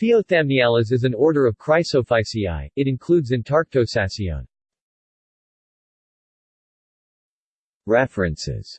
Theothamniales is an order of Chrysophyceae, it includes Antarctosacione. References